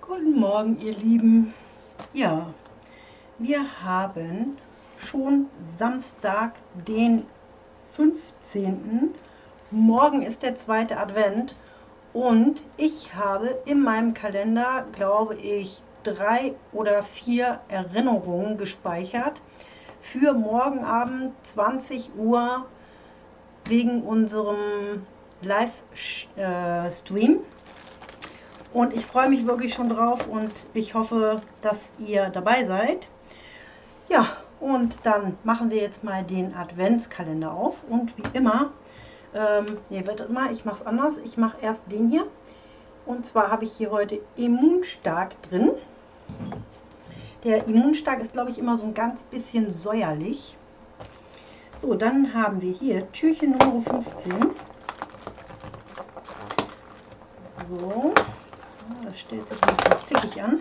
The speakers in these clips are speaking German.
Guten Morgen, ihr Lieben. Ja, wir haben schon Samstag, den 15. Morgen ist der zweite Advent und ich habe in meinem Kalender, glaube ich, drei oder vier Erinnerungen gespeichert für morgen Abend 20 Uhr wegen unserem Livestream. Und ich freue mich wirklich schon drauf und ich hoffe, dass ihr dabei seid. Ja, und dann machen wir jetzt mal den Adventskalender auf. Und wie immer, ähm, nee, wartet mal, ich mache es anders. Ich mache erst den hier. Und zwar habe ich hier heute Immunstark drin. Der Immunstark ist, glaube ich, immer so ein ganz bisschen säuerlich. So, dann haben wir hier Türchen Nummer 15. So, das stellt sich ein bisschen zickig an.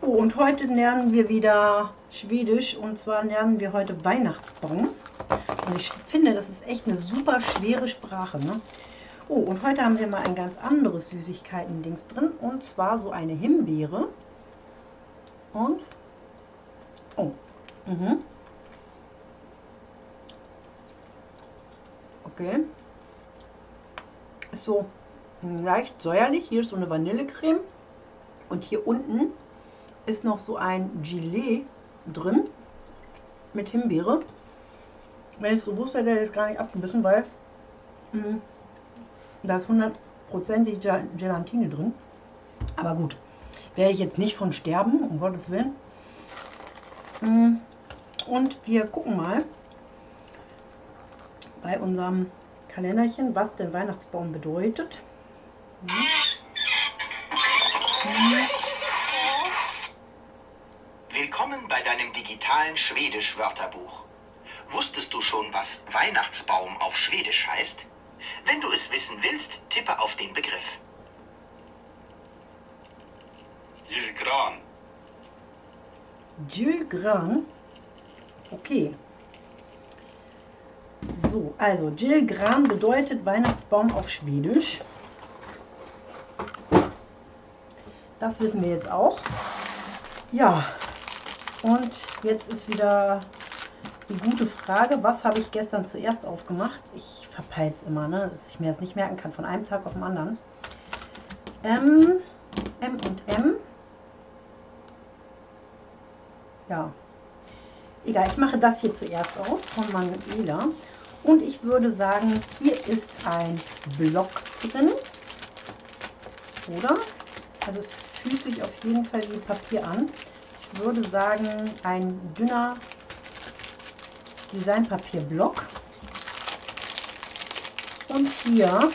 Oh, und heute lernen wir wieder Schwedisch und zwar lernen wir heute Weihnachtsbaum. Und ich finde, das ist echt eine super schwere Sprache. Ne? Oh, und heute haben wir mal ein ganz anderes Süßigkeiten-Dings drin und zwar so eine Himbeere. Und, oh, mhm. Okay. Ist so leicht säuerlich. Hier ist so eine Vanillecreme. Und hier unten ist noch so ein Gelee drin mit Himbeere. Wenn ich es gewusst hätte, hätte ich es gar nicht abgebissen, weil mh, da ist 100% Gelatine drin. Aber gut, werde ich jetzt nicht von sterben, um Gottes Willen. Und wir gucken mal bei unserem Kalenderchen, was der Weihnachtsbaum bedeutet. Willkommen bei deinem digitalen Schwedisch-Wörterbuch. Wusstest du schon, was Weihnachtsbaum auf Schwedisch heißt? Wenn du es wissen willst, tippe auf den Begriff. Julgran. Julgran. Okay. So, also Julgran bedeutet Weihnachtsbaum auf Schwedisch. Das wissen wir jetzt auch. Ja, und jetzt ist wieder die gute Frage, was habe ich gestern zuerst aufgemacht? Ich verpeile es immer, ne? dass ich mir das nicht merken kann von einem Tag auf den anderen. M, M und M. Ja, egal, ich mache das hier zuerst auf von Manuela. Und ich würde sagen, hier ist ein Block drin. Oder? Also es fühlt sich auf jeden Fall wie Papier an. Ich würde sagen, ein dünner Designpapierblock. Und hier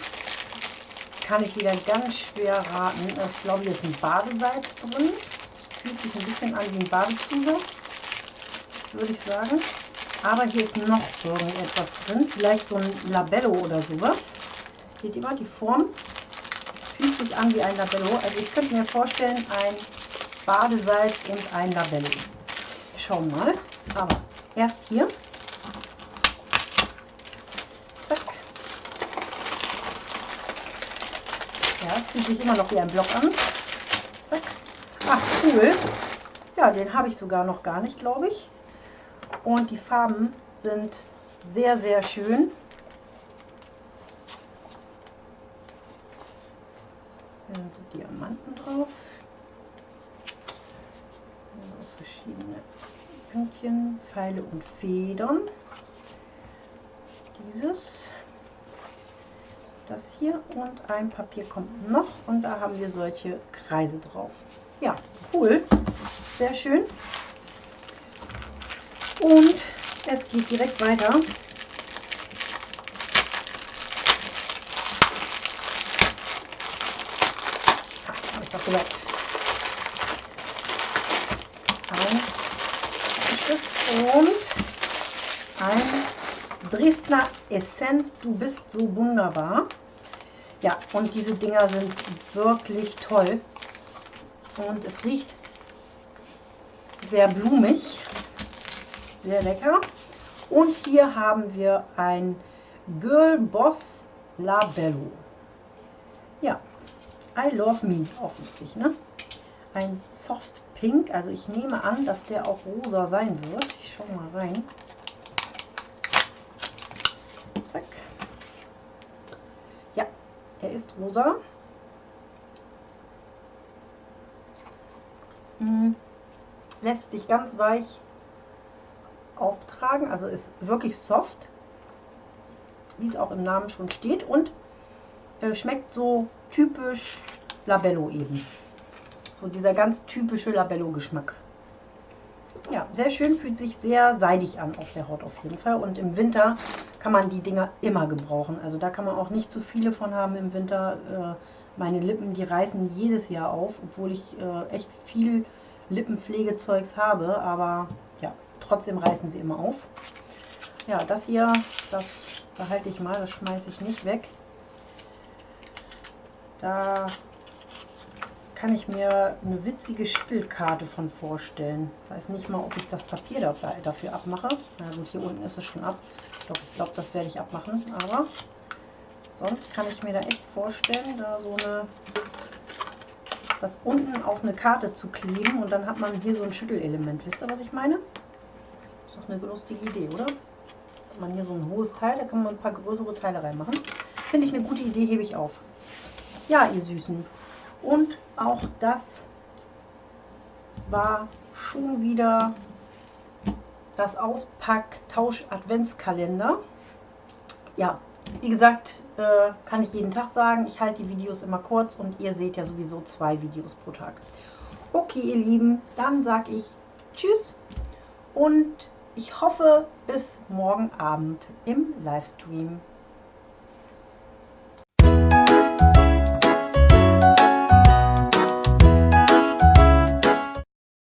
kann ich wieder ganz schwer raten. Ich glaube, hier ist ein Badesalz drin. Fühlt sich ein bisschen an wie ein Badezusatz, würde ich sagen. Aber hier ist noch irgendetwas drin. Vielleicht so ein Labello oder sowas. Seht ihr mal, die Form fühlt sich an wie ein Labello. Also ich könnte mir vorstellen, ein Badesalz und ein Labello. Schauen mal. Aber erst hier. Zack. Ja, es fühlt sich immer noch wie ein Block an. Ach, cool. Ja, den habe ich sogar noch gar nicht, glaube ich. Und die Farben sind sehr, sehr schön. Sind so Diamanten drauf. So verschiedene Pünktchen, Pfeile und Federn. Dieses, das hier und ein Papier kommt noch und da haben wir solche Kreise drauf. Ja, cool, sehr schön. Und es geht direkt weiter. Ein und ein Dresdner Essenz. Du bist so wunderbar. Ja, und diese Dinger sind wirklich toll. Und es riecht sehr blumig. sehr lecker. Und hier haben wir ein Girl Boss Labello. Ja, I Love Me, auch witzig, ne? Ein Soft Pink, also ich nehme an, dass der auch rosa sein wird. Ich schaue mal rein. Zack. Ja, er ist rosa. Hm. Lässt sich ganz weich auftragen, also ist wirklich soft, wie es auch im Namen schon steht und äh, schmeckt so typisch Labello eben. So dieser ganz typische Labello-Geschmack. Ja, sehr schön, fühlt sich sehr seidig an auf der Haut auf jeden Fall. Und im Winter kann man die Dinger immer gebrauchen. Also da kann man auch nicht zu viele von haben im Winter. Äh, meine Lippen, die reißen jedes Jahr auf, obwohl ich äh, echt viel Lippenpflegezeugs habe. Aber ja, trotzdem reißen sie immer auf. Ja, das hier, das behalte ich mal, das schmeiße ich nicht weg. Da kann ich mir eine witzige Spielkarte von vorstellen. Weiß nicht mal, ob ich das Papier dabei, dafür abmache. Na gut, hier unten ist es schon ab. Doch, ich glaube, das werde ich abmachen. Aber sonst kann ich mir da echt vorstellen, da so eine das unten auf eine Karte zu kleben und dann hat man hier so ein Schüttelelement. Wisst ihr, was ich meine? Ist doch eine lustige Idee, oder? Hat man hier so ein hohes Teil, da kann man ein paar größere Teile reinmachen. Finde ich eine gute Idee, hebe ich auf. Ja, ihr Süßen. Und auch das war schon wieder das Auspack-Tausch-Adventskalender. Ja, wie gesagt, äh, kann ich jeden Tag sagen. Ich halte die Videos immer kurz und ihr seht ja sowieso zwei Videos pro Tag. Okay, ihr Lieben, dann sage ich Tschüss und ich hoffe bis morgen Abend im Livestream.